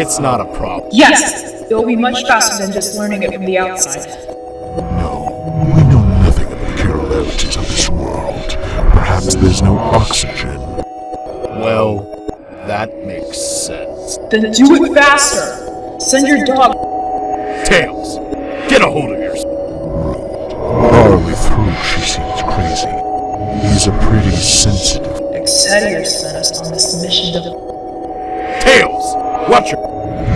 It's not a problem. Yes! It will be much faster than just learning it from the outside. No, we know nothing of the peculiarities of this world. Perhaps there's no oxygen. Well, that makes sense. Then do it faster! Send your dog. Tails, get a hold of yours. All the through, she seems crazy. He's a pretty sensitive. Exeter sent us on this mission to. Tails, watch your.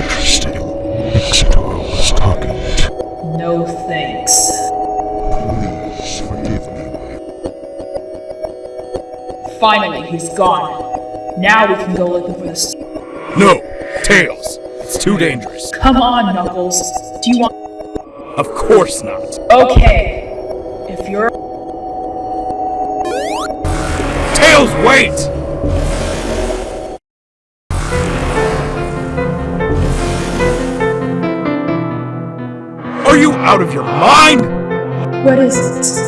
Interesting. Ixitor was talking. No thanks. Please forgive me. Finally, he's gone. Now we can go looking for this. No, Tails. It's too dangerous. Come on, Knuckles. Do you want. Of course not. Okay. If you're. Tails, wait! Out of your mind? What is it?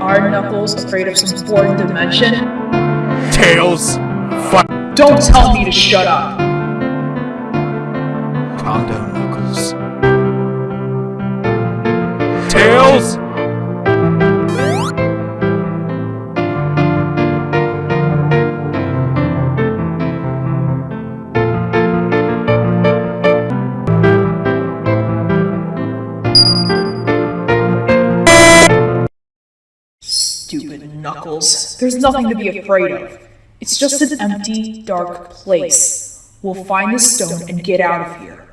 Are Knuckles afraid of some foreign dimension? Tails, fi- Don't tell me to shut up! Calm down, Knuckles. Tails! Stupid Knuckles. There's nothing to be afraid of. It's just an empty, dark place. We'll find the stone and get out of here.